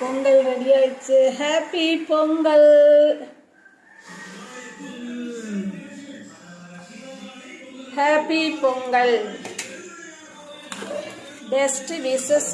Pongal ready ஆயிடுச்சு. Happy Pongal. Happy Pongal. Best wishes